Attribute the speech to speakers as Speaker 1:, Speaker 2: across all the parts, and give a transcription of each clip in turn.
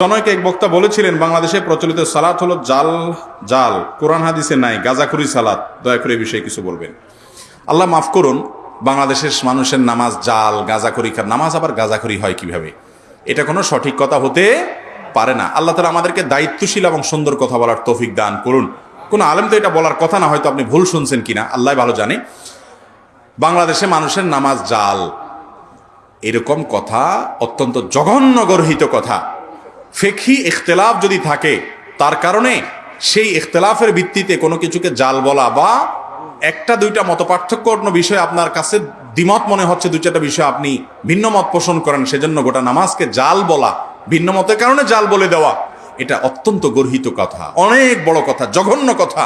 Speaker 1: জনৈক এক বক্তা বলেছিলেন, বাংলাদেশে প্রচলিত সালাত হলো জাল জাল। কোরআন হাদিসে নাই, গাজাখুরি সালাত। দয়া করে এই বিষয়ে কিছু বলবেন। আল্লাহ মাফ করুন, বাংলাদেশের মানুষের নামাজ জাল, গাজাখুরি খার নামাজ আবার গাজাখুরি হয় কীভাবে? এটা কোনো সঠিক কথা হতে পারে না। আল্লাহ তালা আমাদেরকে দায়িত্বশীল এবং সুন্দর কথা বলার তৌফিক দান করুন। কোনো আলেম তো এটা বলার কথা না, হয়তো আপনি ভুল শুনছেন কিনা আল্লাহ ভালো জানে। বাংলাদেশে মানুষের নামাজ জাল, এরকম কথা অত্যন্ত জঘন্য গর্হিত কথা। ফেকি ইখতলাফ যদি থাকে, তার কারণে সেই ইখতলাফের ভিত্তিতে কোনো কিছুকে জাল বলা বা একটা দুইটা মত পার্থক্যপূর্ণ বিষয় আপনার কাছে দ্বিমত মনে হচ্ছে দু চারটা বিষয় আপনি ভিন্ন মত পোষণ করেন, সেজন্য গোটা নামাজকে জাল বলা, ভিন্ন মতের কারণে জাল বলে দেওয়া, এটা অত্যন্ত গর্হিত কথা, অনেক বড় কথা, জঘন্য কথা।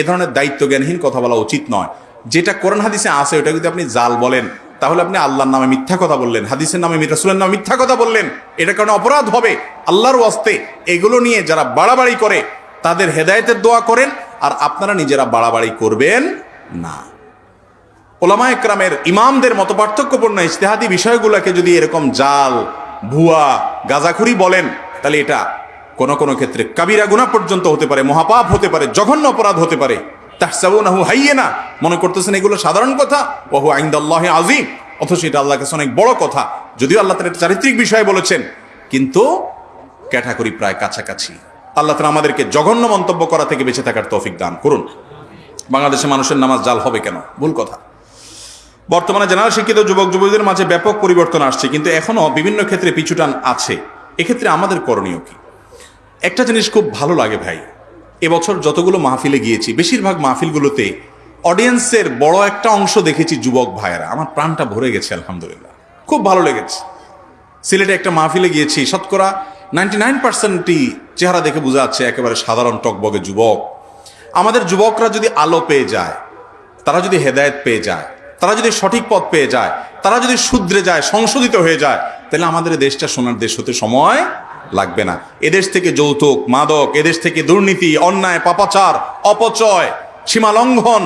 Speaker 1: এ ধরনের দায়িত্ব জ্ঞানহীন কথা বলা উচিত নয়। যেটা কোরআন হাদিসে আছে, ওটা যদি আপনি জাল বলেন তাহলে আপনি আল্লাহর নামে মিথ্যা কথা বললেন, হাদিসের নামে রাসূলের নামে মিথ্যা কথা বললেন। এটা কারণে অপরাধ হবে। আল্লাহর ওয়াস্তে এগুলো নিয়ে যারা বাড়াবাড়ি করে, তাদের হেদায়েতের দোয়া করেন, আর আপনারা নিজেরা বাড়াবাড়ি করবেন না। ওলামা একরামের ইমামদের মতো পার্থক্যপূর্ণ ইজতেহাদি বিষয়গুলোকে যদি এরকম জাল, ভুয়া, গাজাখুরি বলেন, তাহলে এটা কোন কোনো ক্ষেত্রে কাবিরা গুণা পর্যন্ত হতে পারে, মহাপাপ হতে পারে, জঘন্য অপরাধ হতে পারে। তাহসাবুনাহু হাইয়ে না মনে করতেছেন এগুলো সাধারণ কথা? ওহু আইন্দাল্লাহ আজিম অথচ এটা আল্লাহ কাছে অনেক বড় কথা। যদিও আল্লাহ তার চারিত্রিক বিষয় বলেছেন, কিন্তু ক্যাটাগরি প্রায় কাছাকাছি। আল্লাহ তালা আমাদেরকে জঘন্য মন্তব্য করা থেকে বেঁচে থাকার তৌফিক দান করুন। বাংলাদেশে মানুষের নামাজ জাল হবে কেন? ভুল কথা। বর্তমানে জেনারেল শিক্ষিত যুবক যুবতীদের মাঝে ব্যাপক পরিবর্তন আসছে, কিন্তু এখনও বিভিন্ন ক্ষেত্রে পিছুটান আছে। এক্ষেত্রে আমাদের করণীয় কি? একটা জিনিস খুব ভালো লাগে ভাই এবছর যতগুলো মাহফিলে গিয়েছি, বেশিরভাগ মাহফিলগুলোতে অডিয়েন্সের বড় একটা অংশ দেখেছি যুবক ভাইয়েরা। আমার প্রাণটা ভরে গেছে, আলহামদুলিল্লাহ। খুব ভালো লেগেছে। সিলেটে একটা মাহফিলে গিয়েছি, শতকরা নাইনটি নাইন পার্সেন্টই চেহারা দেখে বোঝা যাচ্ছে একেবারে সাধারণ টকবগে যুবক। আমাদের যুবকরা যদি আলো পেয়ে যায়, তারা যদি হেদায়েত পেয়ে যায়, তারা যদি সঠিক পথ পেয়ে যায়, তারা যদি শুধরে যায়, সংশোধিত হয়ে যায়, তাহলে আমাদের দেশটা সোনার দেশ হতে সময় লাগবে না। এদেশ থেকে যৌতুক, মাদক, এদেশ থেকে দুর্নীতি, অন্যায়, পাপাচার, অপচয়, সীমা লঙ্ঘন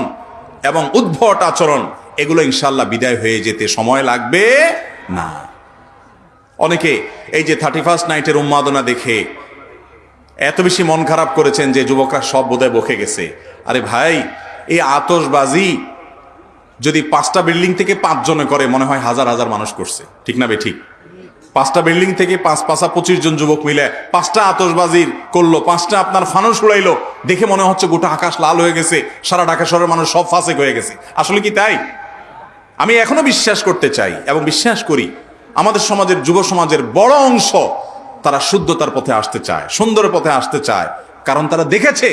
Speaker 1: এবং উদ্ভট আচরণ, এগুলো ইনশাল্লাহ বিদায় হয়ে যেতে সময় লাগবে না। অনেকে এই যে থার্টি ফার্স্ট নাইটের উন্মাদনা দেখে এত বেশি মন খারাপ করেছেন যে যুবকরা সব বোধহয় বকে গেছে। আরে ভাই, এই আতসবাজি যদি পাঁচটা বিল্ডিং থেকে পাঁচজনে করে, মনে হয় হাজার হাজার মানুষ করছে। ঠিক না বে, ঠিক? পাঁচটা বিল্ডিং থেকে পাঁচ পাঁচা পঁচিশ জন যুবক মিলে পাঁচটা আতসবাজির করল, পাঁচটা আপনার ফানুস উড়াইলো। দেখে মনে হচ্ছে গোটা আকাশ লাল হয়ে গেছে, সারা ঢাকা শহরের মানুষ সব ফাঁসেক হয়ে গেছে। আসলে কি তাই? আমি এখনও বিশ্বাস করতে চাই এবং বিশ্বাস করি আমাদের সমাজের, যুব সমাজের বড় অংশ তারা শুদ্ধতার পথে আসতে চায়, সুন্দর পথে আসতে চায়। কারণ তারা দেখেছে,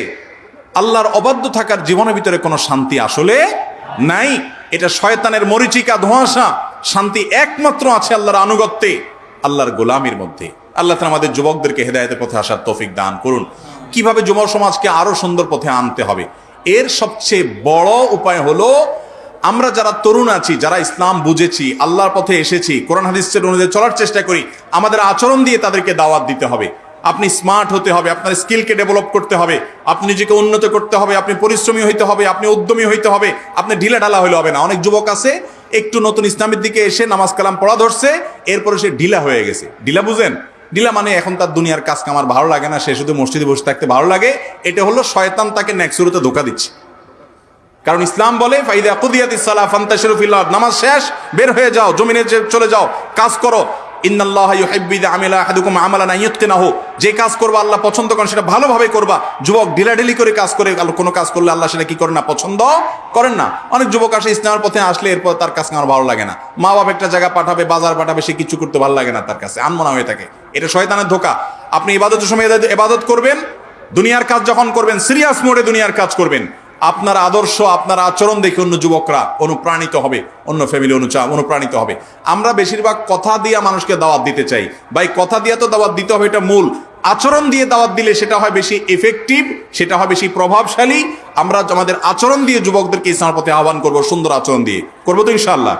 Speaker 1: আল্লাহর অবাধ্য থাকার জীবনের ভিতরে কোনো শান্তি আসলে নাই। এটা শয়তানের মরিচিকা ধোঁয়াশা। শান্তি একমাত্র আছে আল্লাহর আনুগত্যে। আল্লাহর গোলামির মধ্যে। আল্লাহ তাআলা আমাদের যুবকদেরকে হেদায়তের পথে আসার তৌফিক দান করুন। কীভাবে যুব সমাজকে আরও সুন্দর পথে আনতে হবে? এর সবচেয়ে বড় উপায় হলো, আমরা যারা তরুণ আছি, যারা ইসলাম বুঝেছি, আল্লাহর পথে এসেছি, কোরআন হাদিসের অনুযায়ী চলার চেষ্টা করি, আমাদের আচরণ দিয়ে তাদেরকে দাওয়াত দিতে হবে। আপনি স্মার্ট হতে হবে, আপনার স্কিলকে ডেভেলপ করতে হবে, আপনি নিজেকে উন্নত করতে হবে, আপনি পরিশ্রমী হইতে হবে, আপনি উদ্যমী হইতে হবে, আপনি ঢিলা ঢালা হইলে হবে না। অনেক যুবক আছে একটু নতুন ইসলামের দিকে এসে নামাজ কালাম পড়া ধরছে, এরপরে সে ঢিলা হয়ে গেছে। ঢিলা বুঝেন? ঢিলা মানে এখন তার দুনিয়ার কাজ কামার ভালো লাগে না, সে শুধু মসজিদে বসে থাকতে ভালো লাগে। এটা হলো শয়তান তাকে নেক্সুরুতে ধোকা দিচ্ছে। কারণ ইসলাম বলে, ফাইদা কুদিয়াতিস সালাহ ফান্তাশিরু ফিল্লাহ নামাজ শেষ, বের হয়ে যাও, জমিনে চলে যাও, কাজ করো। যে কাজ করবা আল্লাহ পছন্দ করেন সেটা ভালোভাবে করবা। যুবক ঢিলাঢিলি করে কাজ করে কোনো কাজ করলে আল্লাহ সেটা কি করেন না, পছন্দ করেন না। অনেক যুবক আসে ইসলামের পথে আসলে এরপর তার কাছে আমার ভালো লাগে না। মা বাবা একটা জায়গা পাঠাবে, বাজার পাঠাবে, সে কিছু করতে ভালো লাগে না তার কাছে, আনমনা হয়ে থাকে। এটা শয়তানের ধোকা। আপনি ইবাদতের সময় ইবাদত করবেন, দুনিয়ার কাজ যখন করবেন সিরিয়াস মোডে দুনিয়ার কাজ করবেন। আপনার আদর্শ, আপনার আচরণ দেখে অন্য যুবকরা অনুপ্রাণিত হবে, অন্য ফ্যামিলি অনুচা অনুপ্রাণিত হবে। আমরা বেশিরভাগ কথা দিয়ে মানুষকে দাওয়াত দিতে চাই। ভাই, কথা দিয়ে তো দাওয়াত দিতে হবে, এটা মূল। আচরণ দিয়ে দাওয়াত দিলে সেটা হয় বেশি এফেক্টিভ সেটা হয় বেশি প্রভাবশালী। আমরা আমাদের আচরণ দিয়ে যুবকদেরকে ইসলামের পথে আহ্বান করব, সুন্দর আচরণ দিয়ে। করব তো ইনশাল্লাহ